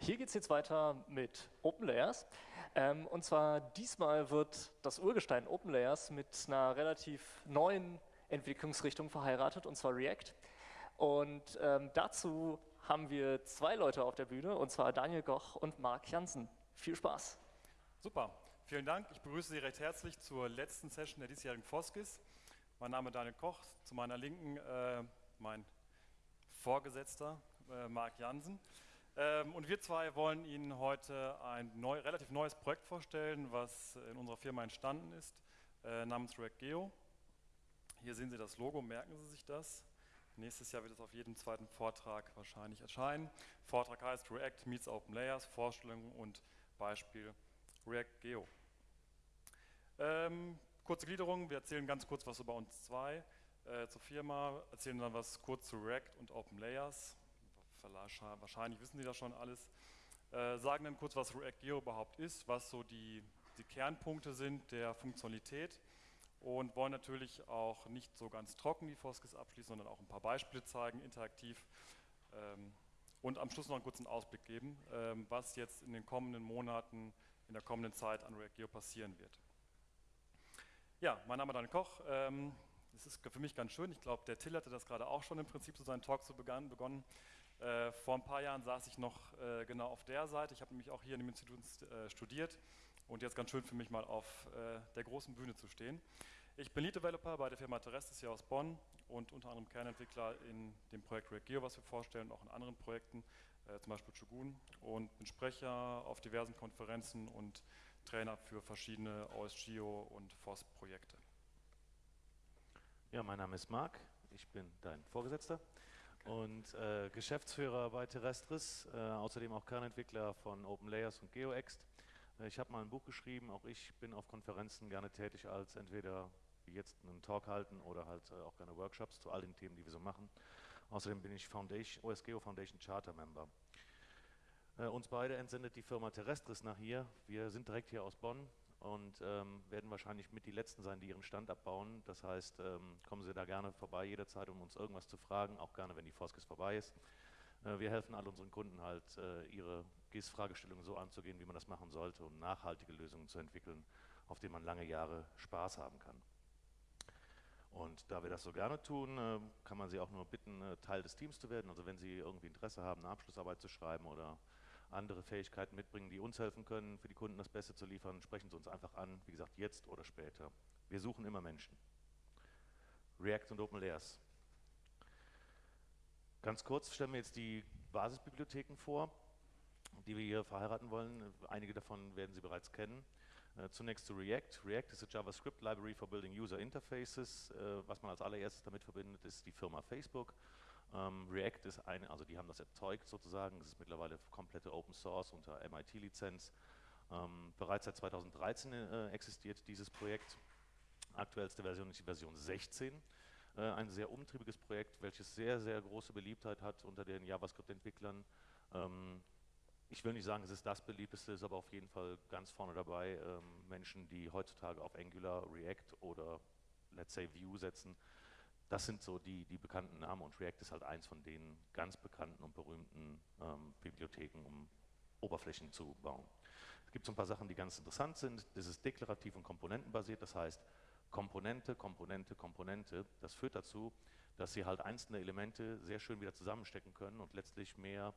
Hier geht es jetzt weiter mit OpenLayers. Ähm, und zwar diesmal wird das Urgestein OpenLayers mit einer relativ neuen Entwicklungsrichtung verheiratet, und zwar React. Und ähm, dazu haben wir zwei Leute auf der Bühne, und zwar Daniel Goch und Marc Jansen. Viel Spaß. Super, vielen Dank. Ich begrüße Sie recht herzlich zur letzten Session der diesjährigen Foskis. Mein Name ist Daniel Koch, zu meiner Linken äh, mein Vorgesetzter äh, Marc Jansen. Ähm, und wir zwei wollen Ihnen heute ein neu, relativ neues Projekt vorstellen, was in unserer Firma entstanden ist, äh, namens React Geo. Hier sehen Sie das Logo, merken Sie sich das. Nächstes Jahr wird es auf jedem zweiten Vortrag wahrscheinlich erscheinen. Vortrag heißt React meets Open Layers, Vorstellung und Beispiel React Geo. Ähm, kurze Gliederung, wir erzählen ganz kurz was über uns zwei äh, zur Firma, erzählen dann was kurz zu React und Open Layers, wahrscheinlich wissen Sie das schon alles, äh, sagen dann kurz, was React Geo überhaupt ist, was so die, die Kernpunkte sind der Funktionalität und wollen natürlich auch nicht so ganz trocken die Foskis abschließen, sondern auch ein paar Beispiele zeigen, interaktiv ähm, und am Schluss noch einen kurzen Ausblick geben, ähm, was jetzt in den kommenden Monaten, in der kommenden Zeit an React Geo passieren wird. Ja, mein Name ist Daniel Koch. Ähm, das ist für mich ganz schön. Ich glaube, der Till hatte das gerade auch schon im Prinzip zu so seinen Talk zu begonnen. Äh, vor ein paar Jahren saß ich noch äh, genau auf der Seite. Ich habe nämlich auch hier in dem Institut äh, studiert und jetzt ganz schön für mich mal auf äh, der großen Bühne zu stehen. Ich bin Lead Developer bei der Firma Terrestis hier aus Bonn und unter anderem Kernentwickler in dem Projekt React Geo, was wir vorstellen, auch in anderen Projekten, äh, zum Beispiel Shogun und bin Sprecher auf diversen Konferenzen und Trainer für verschiedene OSGeo und FOSS-Projekte. Ja, mein Name ist Marc, ich bin dein Vorgesetzter und äh, Geschäftsführer bei Terrestris, äh, außerdem auch Kernentwickler von OpenLayers und GeoExt. Äh, ich habe mal ein Buch geschrieben, auch ich bin auf Konferenzen gerne tätig als entweder jetzt einen Talk halten oder halt äh, auch gerne Workshops zu all den Themen, die wir so machen. Außerdem bin ich Foundation, OSGeo Foundation Charter Member. Äh, uns beide entsendet die Firma Terrestris nach hier. Wir sind direkt hier aus Bonn und ähm, werden wahrscheinlich mit die Letzten sein, die ihren Stand abbauen. Das heißt, ähm, kommen Sie da gerne vorbei jederzeit, um uns irgendwas zu fragen, auch gerne, wenn die Foskis vorbei ist. Äh, wir helfen all unseren Kunden halt, äh, ihre GIS-Fragestellungen so anzugehen, wie man das machen sollte, um nachhaltige Lösungen zu entwickeln, auf denen man lange Jahre Spaß haben kann. Und da wir das so gerne tun, äh, kann man Sie auch nur bitten, Teil des Teams zu werden. Also wenn Sie irgendwie Interesse haben, eine Abschlussarbeit zu schreiben oder andere Fähigkeiten mitbringen, die uns helfen können, für die Kunden das Beste zu liefern, sprechen Sie uns einfach an, wie gesagt, jetzt oder später. Wir suchen immer Menschen. React und OpenLayers. Ganz kurz stellen wir jetzt die Basisbibliotheken vor, die wir hier verheiraten wollen. Einige davon werden Sie bereits kennen. Äh, zunächst zu React. React ist a JavaScript Library for Building User Interfaces. Äh, was man als allererstes damit verbindet, ist die Firma Facebook. Ähm, React ist eine, also die haben das erzeugt sozusagen, es ist mittlerweile komplette Open Source unter MIT-Lizenz. Ähm, bereits seit 2013 äh, existiert dieses Projekt. Aktuellste Version ist die Version 16. Äh, ein sehr umtriebiges Projekt, welches sehr, sehr große Beliebtheit hat unter den JavaScript-Entwicklern. Ähm, ich will nicht sagen, es ist das beliebteste, ist aber auf jeden Fall ganz vorne dabei. Ähm, Menschen, die heutzutage auf Angular, React oder let's say Vue setzen, das sind so die, die bekannten Namen und React ist halt eins von den ganz bekannten und berühmten ähm, Bibliotheken, um Oberflächen zu bauen. Es gibt so ein paar Sachen, die ganz interessant sind. Das ist deklarativ und komponentenbasiert, das heißt Komponente, Komponente, Komponente. Das führt dazu, dass Sie halt einzelne Elemente sehr schön wieder zusammenstecken können und letztlich mehr,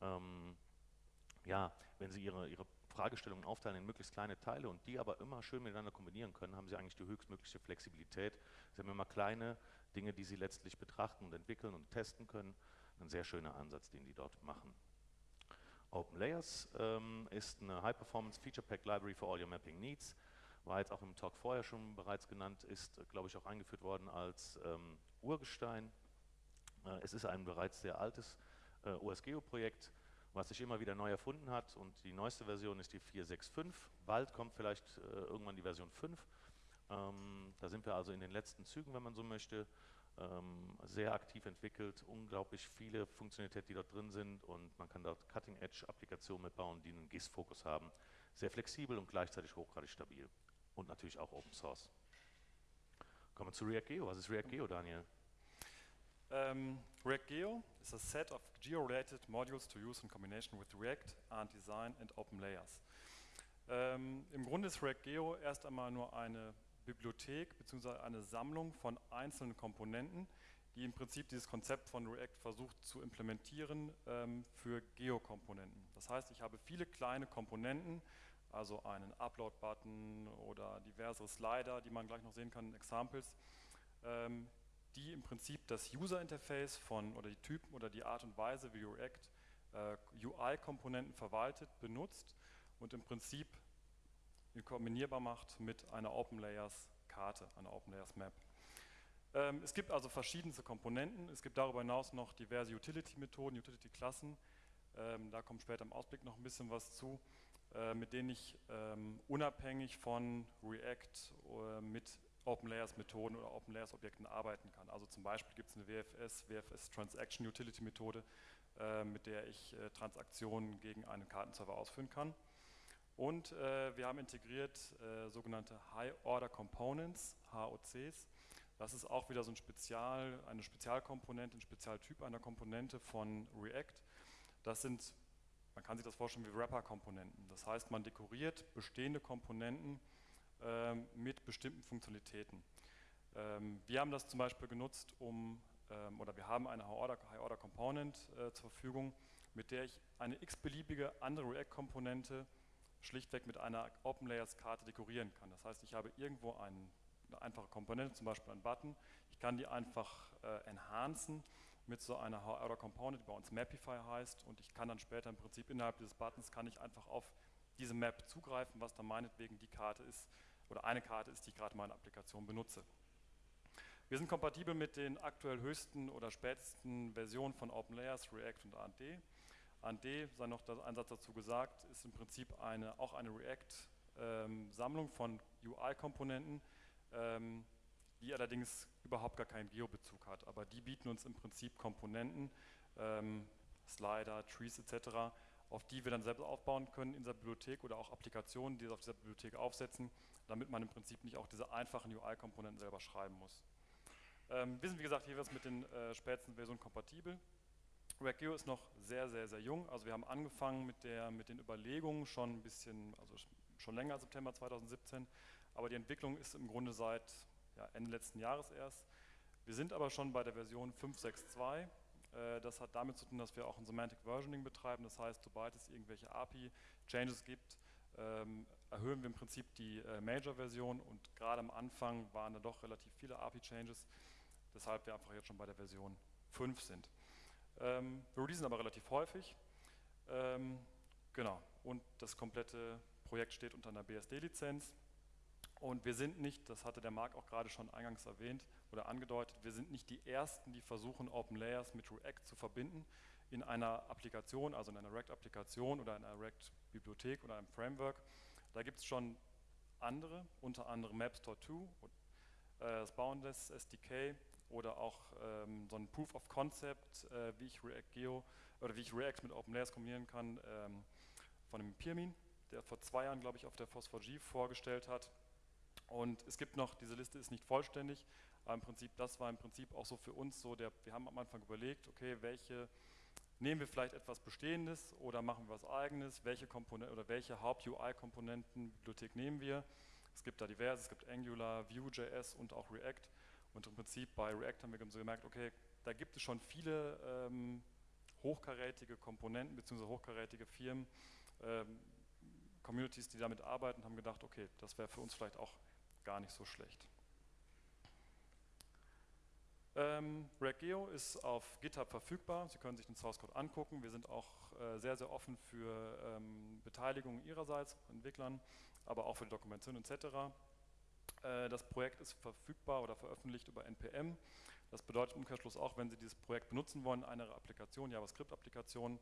ähm, ja, wenn Sie Ihre, Ihre Fragestellungen aufteilen in möglichst kleine Teile und die aber immer schön miteinander kombinieren können, haben Sie eigentlich die höchstmögliche Flexibilität. Sie haben immer kleine Dinge, die Sie letztlich betrachten und entwickeln und testen können. Ein sehr schöner Ansatz, den die dort machen. Open Layers ähm, ist eine High-Performance Feature Pack Library for All Your Mapping Needs. War jetzt auch im Talk vorher schon bereits genannt, ist, glaube ich, auch eingeführt worden als ähm, Urgestein. Äh, es ist ein bereits sehr altes äh, OSGeo-Projekt, was sich immer wieder neu erfunden hat und die neueste Version ist die 4.6.5. Bald kommt vielleicht äh, irgendwann die Version 5. Ähm, da sind wir also in den letzten Zügen, wenn man so möchte, ähm, sehr aktiv entwickelt, unglaublich viele Funktionalitäten, die dort drin sind und man kann dort Cutting-Edge-Applikationen mitbauen, die einen GIS-Fokus haben. Sehr flexibel und gleichzeitig hochgradig stabil und natürlich auch Open Source. Kommen wir zu React Geo. Was ist React Geo, Daniel? Um, React Geo is a set of geo-related modules to use in combination with React, and Design and Open Layers. Ähm, Im Grunde ist React Geo erst einmal nur eine Bibliothek bzw. eine Sammlung von einzelnen Komponenten, die im Prinzip dieses Konzept von React versucht zu implementieren ähm, für Geo-Komponenten. Das heißt, ich habe viele kleine Komponenten, also einen Upload-Button oder diverse Slider, die man gleich noch sehen kann in Examples, ähm, die im Prinzip das User-Interface von oder die Typen oder die Art und Weise, wie React äh, UI-Komponenten verwaltet, benutzt und im Prinzip kombinierbar macht mit einer Open Layers Karte, einer Open Layers Map. Ähm, es gibt also verschiedenste Komponenten. Es gibt darüber hinaus noch diverse Utility-Methoden, Utility-Klassen. Ähm, da kommt später im Ausblick noch ein bisschen was zu, äh, mit denen ich ähm, unabhängig von React äh, mit Open Layers Methoden oder Open Layers Objekten arbeiten kann. Also zum Beispiel gibt es eine WFS, WFS Transaction Utility Methode, äh, mit der ich äh, Transaktionen gegen einen Kartenserver ausführen kann. Und äh, wir haben integriert äh, sogenannte High Order Components, HOCs. Das ist auch wieder so ein Spezial, eine Spezialkomponente, ein Spezialtyp einer Komponente von React. Das sind, man kann sich das vorstellen wie Wrapper-Komponenten. Das heißt, man dekoriert bestehende Komponenten ähm, mit bestimmten Funktionalitäten. Ähm, wir haben das zum Beispiel genutzt, um, ähm, oder wir haben eine High-Order-Component äh, zur Verfügung, mit der ich eine x-beliebige andere React-Komponente schlichtweg mit einer Open Layers Karte dekorieren kann. Das heißt, ich habe irgendwo einen, eine einfache Komponente, zum Beispiel einen Button, ich kann die einfach äh, enhancen mit so einer Order Component, die bei uns Mapify heißt und ich kann dann später im Prinzip innerhalb dieses Buttons kann ich einfach auf diese Map zugreifen, was dann meinetwegen die Karte ist oder eine Karte ist, die ich gerade in meiner Applikation benutze. Wir sind kompatibel mit den aktuell höchsten oder spätesten Versionen von OpenLayers, React und AND. AND, sei noch ein Satz dazu gesagt, ist im Prinzip eine, auch eine React-Sammlung von UI-Komponenten, ähm, die allerdings überhaupt gar keinen Geo-Bezug hat. Aber die bieten uns im Prinzip Komponenten, ähm, Slider, Trees etc., auf die wir dann selbst aufbauen können in dieser Bibliothek oder auch Applikationen, die es auf dieser Bibliothek aufsetzen, damit man im Prinzip nicht auch diese einfachen UI-Komponenten selber schreiben muss. Ähm, wir sind wie gesagt jeweils mit den äh, spätesten Versionen kompatibel. React.io ist noch sehr, sehr, sehr jung. Also wir haben angefangen mit, der, mit den Überlegungen schon ein bisschen, also schon länger als September 2017, aber die Entwicklung ist im Grunde seit ja, Ende letzten Jahres erst. Wir sind aber schon bei der Version 5.6.2. Äh, das hat damit zu tun, dass wir auch ein Semantic Versioning betreiben. Das heißt, sobald es irgendwelche API-Changes gibt, ähm, erhöhen wir im Prinzip die äh, Major-Version und gerade am Anfang waren da doch relativ viele API-Changes, weshalb wir einfach jetzt schon bei der Version 5 sind. Ähm, wir releasen aber relativ häufig. Ähm, genau, und das komplette Projekt steht unter einer BSD-Lizenz. Und wir sind nicht, das hatte der Marc auch gerade schon eingangs erwähnt oder angedeutet, wir sind nicht die Ersten, die versuchen, Open Layers mit React zu verbinden in einer Applikation, also in einer React-Applikation oder in einer React-Bibliothek oder einem Framework. Da gibt es schon andere, unter anderem MapStore 2, äh, das Boundless SDK oder auch ähm, so ein Proof of Concept, äh, wie ich React Geo oder wie ich React mit OpenLayers kombinieren kann, ähm, von dem Pirmin, der vor zwei Jahren, glaube ich, auf der Phosphor-G vorgestellt hat. Und es gibt noch, diese Liste ist nicht vollständig, aber im Prinzip, das war im Prinzip auch so für uns so, der, wir haben am Anfang überlegt, okay, welche, nehmen wir vielleicht etwas Bestehendes oder machen wir was Eigenes, welche Komponenten oder welche Haupt-UI-Komponenten, Bibliothek nehmen wir. Es gibt da diverse, es gibt Angular, Vue.js und auch React. Und im Prinzip bei React haben wir so gemerkt, okay, da gibt es schon viele ähm, hochkarätige Komponenten bzw. hochkarätige Firmen, ähm, Communities, die damit arbeiten, haben gedacht, okay, das wäre für uns vielleicht auch gar nicht so schlecht. Ähm, ReactGeo ist auf GitHub verfügbar. Sie können sich den Source Code angucken. Wir sind auch äh, sehr, sehr offen für ähm, Beteiligung Ihrerseits, Entwicklern, aber auch für die Dokumentation etc. Äh, das Projekt ist verfügbar oder veröffentlicht über NPM. Das bedeutet im Umkehrschluss auch, wenn Sie dieses Projekt benutzen wollen, eine Applikation, JavaScript-Applikation,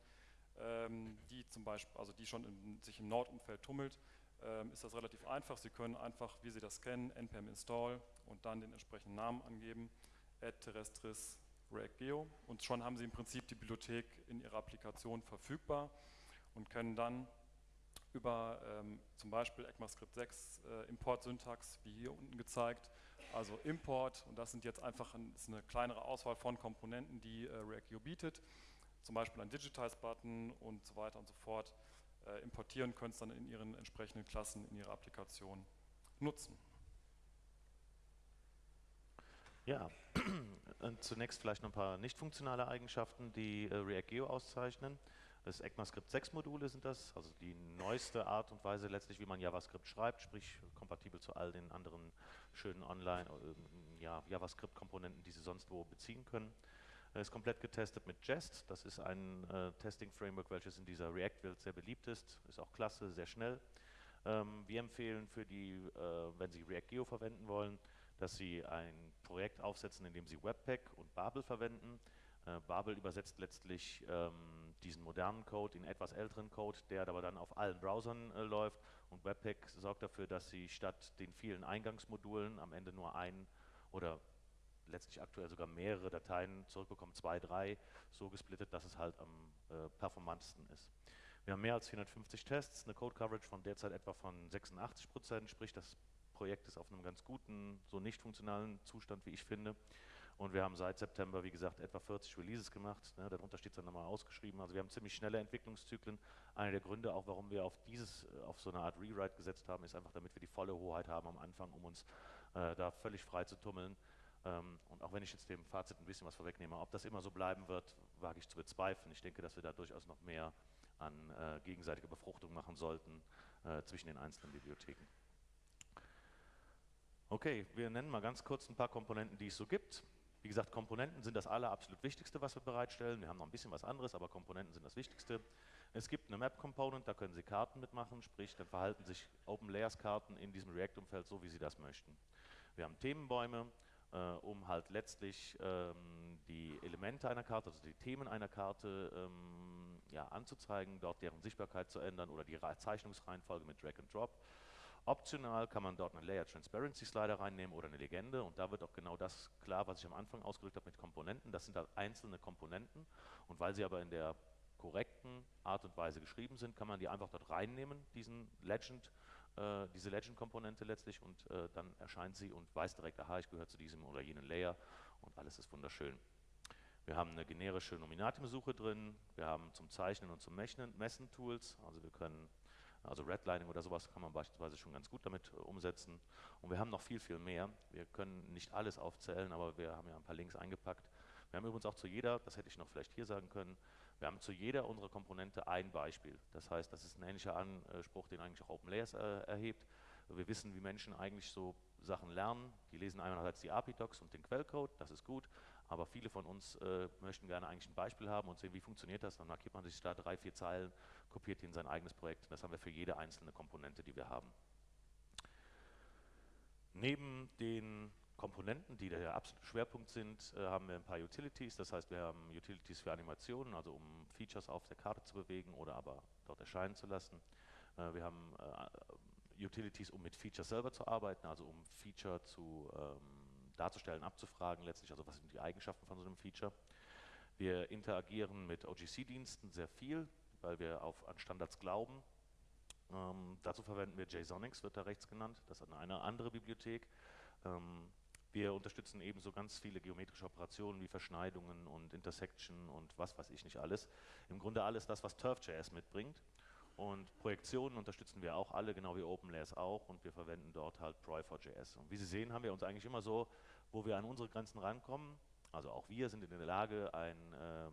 ähm, die zum Beispiel, also die schon in, sich im Node-Umfeld tummelt, ähm, ist das relativ einfach. Sie können einfach, wie Sie das kennen, npm install und dann den entsprechenden Namen angeben, add terrestris react.geo und schon haben Sie im Prinzip die Bibliothek in Ihrer Applikation verfügbar und können dann über ähm, zum Beispiel ECMAScript 6 äh, Import-Syntax, wie hier unten gezeigt, also Import, und das sind jetzt einfach ein, eine kleinere Auswahl von Komponenten, die äh, React bietet, zum Beispiel ein Digitize-Button und so weiter und so fort, äh, importieren, können es dann in ihren entsprechenden Klassen, in ihrer Applikation nutzen. Ja, zunächst vielleicht noch ein paar nicht funktionale Eigenschaften, die äh, React Geo auszeichnen. Das ECMAScript 6 Module sind das, also die neueste Art und Weise letztlich, wie man JavaScript schreibt, sprich kompatibel zu all den anderen schönen Online, äh, ja, JavaScript-Komponenten, die Sie sonst wo beziehen können. Ist komplett getestet mit Jest, das ist ein äh, Testing-Framework, welches in dieser React-Welt sehr beliebt ist, ist auch klasse, sehr schnell. Ähm, wir empfehlen für die, äh, wenn Sie React Geo verwenden wollen, dass Sie ein Projekt aufsetzen, in dem Sie Webpack und Babel verwenden. Äh, Babel übersetzt letztlich ähm, diesen modernen Code in etwas älteren Code, der aber dann auf allen Browsern äh, läuft. Und Webpack sorgt dafür, dass Sie statt den vielen Eingangsmodulen am Ende nur ein oder letztlich aktuell sogar mehrere Dateien zurückbekommen, zwei, drei, so gesplittet, dass es halt am äh, performantesten ist. Wir haben mehr als 450 Tests, eine Code Coverage von derzeit etwa von 86 Prozent, sprich das Projekt ist auf einem ganz guten, so nicht funktionalen Zustand, wie ich finde. Und wir haben seit September, wie gesagt, etwa 40 Releases gemacht. Ne, darunter steht es dann nochmal ausgeschrieben. Also wir haben ziemlich schnelle Entwicklungszyklen. Einer der Gründe, auch warum wir auf dieses, auf so eine Art Rewrite gesetzt haben, ist einfach, damit wir die volle Hoheit haben am Anfang, um uns äh, da völlig frei zu tummeln. Ähm, und auch wenn ich jetzt dem Fazit ein bisschen was vorwegnehme, ob das immer so bleiben wird, wage ich zu bezweifeln. Ich denke, dass wir da durchaus noch mehr an äh, gegenseitiger Befruchtung machen sollten äh, zwischen den einzelnen Bibliotheken. Okay, wir nennen mal ganz kurz ein paar Komponenten, die es so gibt. Wie gesagt, Komponenten sind das aller absolut Wichtigste, was wir bereitstellen. Wir haben noch ein bisschen was anderes, aber Komponenten sind das Wichtigste. Es gibt eine Map-Component, da können Sie Karten mitmachen, sprich, dann verhalten sich Open Layers-Karten in diesem React-Umfeld so, wie Sie das möchten. Wir haben Themenbäume, äh, um halt letztlich ähm, die Elemente einer Karte, also die Themen einer Karte ähm, ja, anzuzeigen, dort deren Sichtbarkeit zu ändern oder die Zeichnungsreihenfolge mit Drag and Drop. Optional kann man dort eine Layer Transparency Slider reinnehmen oder eine Legende und da wird auch genau das klar, was ich am Anfang ausgedrückt habe mit Komponenten. Das sind halt einzelne Komponenten und weil sie aber in der korrekten Art und Weise geschrieben sind, kann man die einfach dort reinnehmen, diesen Legend, äh, diese Legend-Komponente letztlich und äh, dann erscheint sie und weiß direkt, aha, ich gehöre zu diesem oder jenen Layer und alles ist wunderschön. Wir haben eine generische Nominatimsuche drin, wir haben zum Zeichnen und zum Messen Tools, also wir können also Redlining oder sowas kann man beispielsweise schon ganz gut damit äh, umsetzen. Und wir haben noch viel, viel mehr. Wir können nicht alles aufzählen, aber wir haben ja ein paar Links eingepackt. Wir haben übrigens auch zu jeder, das hätte ich noch vielleicht hier sagen können, wir haben zu jeder unserer Komponente ein Beispiel. Das heißt, das ist ein ähnlicher Anspruch, den eigentlich auch OpenLayers äh, erhebt. Wir wissen, wie Menschen eigentlich so Sachen lernen. Die lesen einerseits die API-Docs und den Quellcode, das ist gut, aber viele von uns äh, möchten gerne eigentlich ein Beispiel haben und sehen, wie funktioniert das. Dann markiert man sich da drei, vier Zeilen, kopiert die in sein eigenes Projekt. Das haben wir für jede einzelne Komponente, die wir haben. Neben den Komponenten, die der absolute Schwerpunkt sind, äh, haben wir ein paar Utilities. Das heißt, wir haben Utilities für Animationen, also um Features auf der Karte zu bewegen oder aber dort erscheinen zu lassen. Äh, wir haben äh, Utilities, um mit Features selber zu arbeiten, also um Feature zu ähm, darzustellen, abzufragen letztlich, also was sind die Eigenschaften von so einem Feature. Wir interagieren mit OGC-Diensten sehr viel, weil wir auf, an Standards glauben. Ähm, dazu verwenden wir JSONIX, wird da rechts genannt, das ist eine andere Bibliothek. Ähm, wir unterstützen ebenso ganz viele geometrische Operationen wie Verschneidungen und Intersection und was weiß ich nicht alles. Im Grunde alles das, was TurfJS mitbringt. Und Projektionen unterstützen wir auch alle, genau wie OpenLayers auch. Und wir verwenden dort halt Proi4JS. Und wie Sie sehen, haben wir uns eigentlich immer so, wo wir an unsere Grenzen rankommen. Also auch wir sind in der Lage, ein, ähm,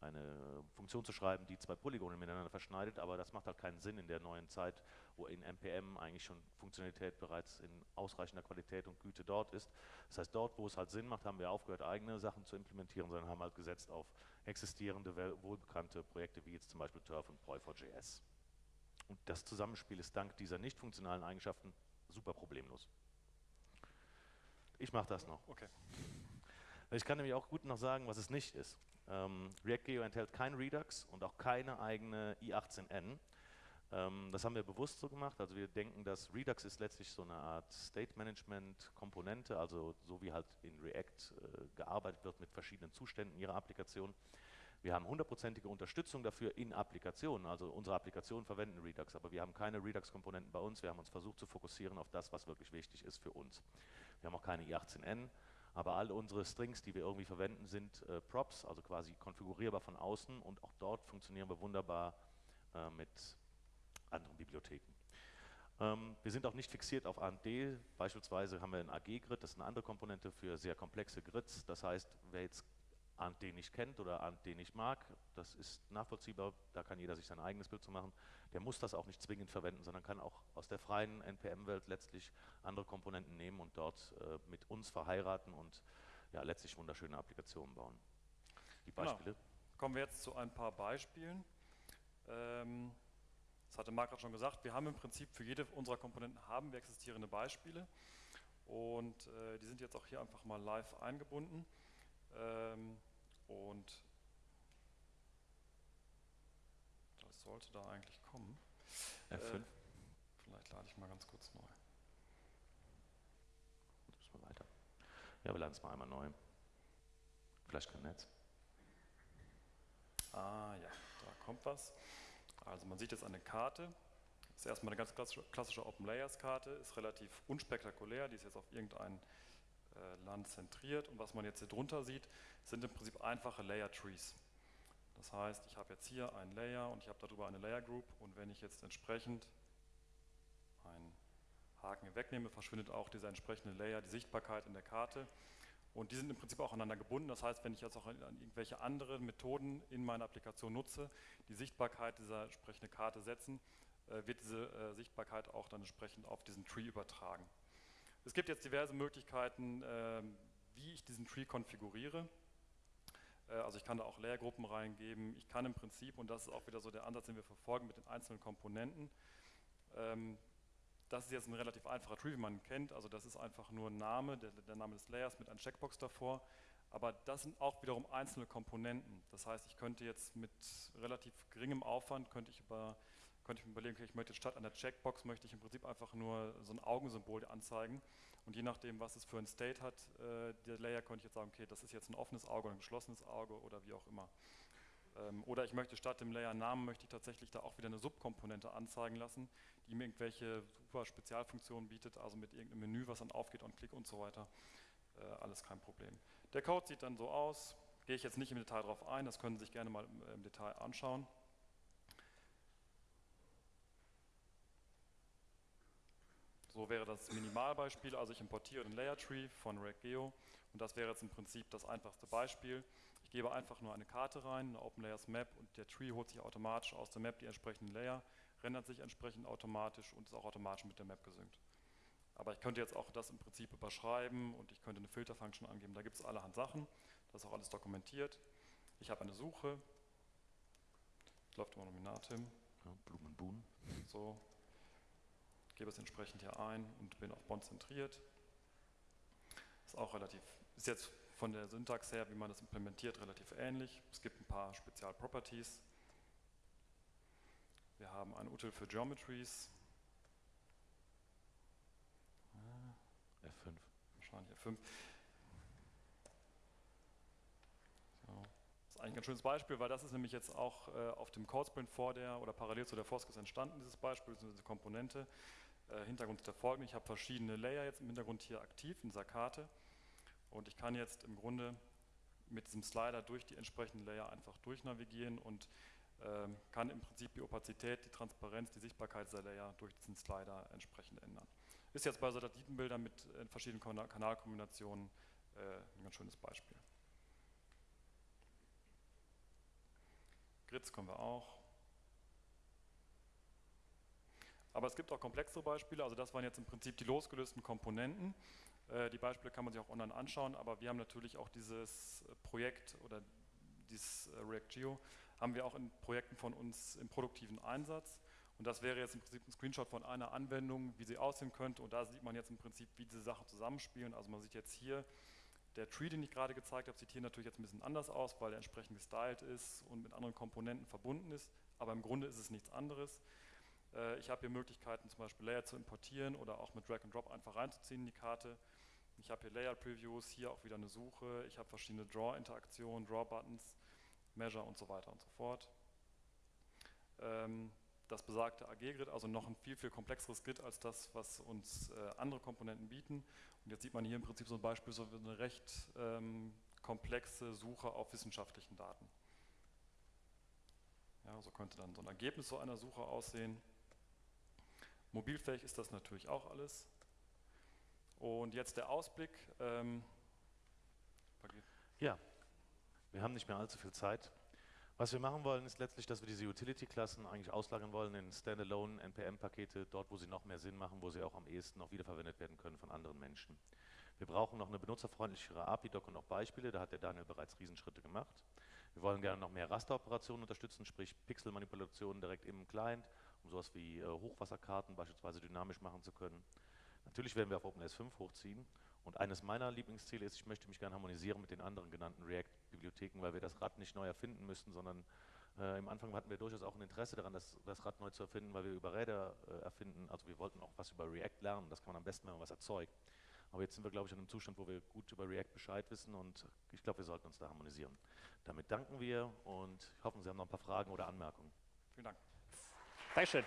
eine Funktion zu schreiben, die zwei Polygone miteinander verschneidet, aber das macht halt keinen Sinn in der neuen Zeit, wo in NPM eigentlich schon Funktionalität bereits in ausreichender Qualität und Güte dort ist. Das heißt, dort, wo es halt Sinn macht, haben wir aufgehört, eigene Sachen zu implementieren, sondern haben halt gesetzt auf existierende, wohlbekannte Projekte wie jetzt zum Beispiel Turf und Proi4JS. Und das Zusammenspiel ist dank dieser nicht funktionalen Eigenschaften super problemlos. Ich mache das noch. Okay. Ich kann nämlich auch gut noch sagen, was es nicht ist. Ähm, React Geo enthält kein Redux und auch keine eigene i18n. Ähm, das haben wir bewusst so gemacht. Also wir denken, dass Redux ist letztlich so eine Art State Management Komponente, also so wie halt in React äh, gearbeitet wird mit verschiedenen Zuständen ihrer Applikation. Wir haben hundertprozentige Unterstützung dafür in Applikationen, also unsere Applikationen verwenden Redux, aber wir haben keine Redux-Komponenten bei uns. Wir haben uns versucht zu fokussieren auf das, was wirklich wichtig ist für uns. Wir haben auch keine i18n, aber alle unsere Strings, die wir irgendwie verwenden, sind äh, Props, also quasi konfigurierbar von außen und auch dort funktionieren wir wunderbar äh, mit anderen Bibliotheken. Ähm, wir sind auch nicht fixiert auf AMD. Beispielsweise haben wir ein AG-Grid, das ist eine andere Komponente für sehr komplexe Grids. Das heißt, wer jetzt AMD nicht kennt oder AMD nicht mag, das ist nachvollziehbar, da kann jeder sich sein eigenes Bild zu machen. Der muss das auch nicht zwingend verwenden, sondern kann auch aus der freien NPM-Welt letztlich andere Komponenten nehmen und dort äh, mit uns verheiraten und ja, letztlich wunderschöne Applikationen bauen. Die genau. Beispiele? Genau. Kommen wir jetzt zu ein paar Beispielen. Ähm das hatte Marc gerade schon gesagt, wir haben im Prinzip für jede unserer Komponenten haben wir existierende Beispiele und äh, die sind jetzt auch hier einfach mal live eingebunden ähm, und das sollte da eigentlich kommen. F5. Äh, vielleicht lade ich mal ganz kurz neu. Müssen wir weiter. Ja, wir laden es mal einmal neu. Vielleicht kein Netz. Ah ja, da kommt was. Also man sieht jetzt eine Karte, das ist erstmal eine ganz klassische Open Layers Karte, ist relativ unspektakulär, die ist jetzt auf irgendein äh, Land zentriert. Und was man jetzt hier drunter sieht, sind im Prinzip einfache Layer Trees. Das heißt, ich habe jetzt hier einen Layer und ich habe darüber eine Layer Group. Und wenn ich jetzt entsprechend einen Haken wegnehme, verschwindet auch dieser entsprechende Layer, die Sichtbarkeit in der Karte und die sind im Prinzip auch aneinander gebunden. Das heißt, wenn ich jetzt auch an irgendwelche anderen Methoden in meiner Applikation nutze, die Sichtbarkeit dieser entsprechenden Karte setzen, äh, wird diese äh, Sichtbarkeit auch dann entsprechend auf diesen Tree übertragen. Es gibt jetzt diverse Möglichkeiten, ähm, wie ich diesen Tree konfiguriere. Äh, also ich kann da auch Layergruppen reingeben. Ich kann im Prinzip, und das ist auch wieder so der Ansatz, den wir verfolgen mit den einzelnen Komponenten, ähm, das ist jetzt ein relativ einfacher Tree, wie man ihn kennt. Also das ist einfach nur ein Name, der, der Name des Layers mit einer Checkbox davor. Aber das sind auch wiederum einzelne Komponenten. Das heißt, ich könnte jetzt mit relativ geringem Aufwand, könnte ich, über, könnte ich mir überlegen, ich möchte statt einer Checkbox, möchte ich im Prinzip einfach nur so ein Augensymbol anzeigen. Und je nachdem, was es für ein State hat, äh, der Layer, könnte ich jetzt sagen, okay, das ist jetzt ein offenes Auge oder ein geschlossenes Auge oder wie auch immer. Ähm, oder ich möchte statt dem Layer-Namen, möchte ich tatsächlich da auch wieder eine Subkomponente anzeigen lassen, die mir irgendwelche super Spezialfunktionen bietet, also mit irgendeinem Menü, was dann aufgeht und Klick und so weiter. Äh, alles kein Problem. Der Code sieht dann so aus, gehe ich jetzt nicht im Detail darauf ein, das können Sie sich gerne mal im, im Detail anschauen. So wäre das Minimalbeispiel, also ich importiere den Layer Tree von RegGeo und das wäre jetzt im Prinzip das einfachste Beispiel. Ich gebe einfach nur eine Karte rein, eine Open Layers Map und der Tree holt sich automatisch aus der Map die entsprechenden Layer, rendert sich entsprechend automatisch und ist auch automatisch mit der Map gesynkt. Aber ich könnte jetzt auch das im Prinzip überschreiben und ich könnte eine Filterfunction angeben. Da gibt es allerhand Sachen, das ist auch alles dokumentiert. Ich habe eine Suche, das läuft immer Nominatim. Ja, Blumenbuhn. So, gebe es entsprechend hier ein und bin auf Bond zentriert. Ist auch relativ, ist jetzt von der Syntax her, wie man das implementiert, relativ ähnlich. Es gibt ein paar Spezialproperties. Wir haben ein Util für Geometries. F5. Wahrscheinlich F5. So. Das ist eigentlich ein schönes Beispiel, weil das ist nämlich jetzt auch äh, auf dem Codesprint vor der oder parallel zu der Foskis entstanden, dieses Beispiel, diese Komponente. Äh, Hintergrund ist der folgende. Ich habe verschiedene Layer jetzt im Hintergrund hier aktiv in dieser Karte. Und ich kann jetzt im Grunde mit diesem Slider durch die entsprechenden Layer einfach durchnavigieren und ähm, kann im Prinzip die Opazität, die Transparenz, die Sichtbarkeit dieser Layer durch diesen Slider entsprechend ändern. Ist jetzt bei Satellitenbildern mit äh, verschiedenen Kanalkombinationen äh, ein ganz schönes Beispiel. Grids können wir auch. Aber es gibt auch komplexere Beispiele, also das waren jetzt im Prinzip die losgelösten Komponenten. Äh, die Beispiele kann man sich auch online anschauen, aber wir haben natürlich auch dieses äh, Projekt oder dieses äh, React.geo haben wir auch in Projekten von uns im produktiven Einsatz. Und das wäre jetzt im Prinzip ein Screenshot von einer Anwendung, wie sie aussehen könnte. Und da sieht man jetzt im Prinzip, wie diese Sachen zusammenspielen. Also man sieht jetzt hier, der Tree, den ich gerade gezeigt habe, sieht hier natürlich jetzt ein bisschen anders aus, weil er entsprechend gestyled ist und mit anderen Komponenten verbunden ist. Aber im Grunde ist es nichts anderes. Ich habe hier Möglichkeiten, zum Beispiel Layer zu importieren oder auch mit Drag and Drop einfach reinzuziehen in die Karte. Ich habe hier Layer-Previews, hier auch wieder eine Suche, ich habe verschiedene Draw-Interaktionen, Draw-Buttons, Measure und so weiter und so fort. Ähm, das besagte AG-Grid, also noch ein viel, viel komplexeres Grid als das, was uns äh, andere Komponenten bieten. Und jetzt sieht man hier im Prinzip so ein Beispiel, so eine recht ähm, komplexe Suche auf wissenschaftlichen Daten. Ja, so könnte dann so ein Ergebnis so einer Suche aussehen. Mobilfähig ist das natürlich auch alles. Und jetzt der Ausblick. Ähm, ja, wir haben nicht mehr allzu viel Zeit. Was wir machen wollen, ist letztlich, dass wir diese Utility-Klassen eigentlich auslagern wollen in Standalone NPM-Pakete, dort, wo sie noch mehr Sinn machen, wo sie auch am ehesten noch wiederverwendet werden können von anderen Menschen. Wir brauchen noch eine benutzerfreundlichere API-Doc und auch Beispiele, da hat der Daniel bereits Riesenschritte gemacht. Wir wollen gerne noch mehr Rasteroperationen unterstützen, sprich Pixelmanipulationen direkt im Client, um sowas wie äh, Hochwasserkarten beispielsweise dynamisch machen zu können. Natürlich werden wir auf OpenS 5 hochziehen und eines meiner Lieblingsziele ist, ich möchte mich gerne harmonisieren mit den anderen genannten React-Bibliotheken, weil wir das Rad nicht neu erfinden müssen, sondern äh, im Anfang hatten wir durchaus auch ein Interesse daran, das, das Rad neu zu erfinden, weil wir über Räder äh, erfinden, also wir wollten auch was über React lernen, das kann man am besten, wenn man was erzeugt. Aber jetzt sind wir, glaube ich, in einem Zustand, wo wir gut über React Bescheid wissen und ich glaube, wir sollten uns da harmonisieren. Damit danken wir und hoffen, Sie haben noch ein paar Fragen oder Anmerkungen. Vielen Dank. Dankeschön.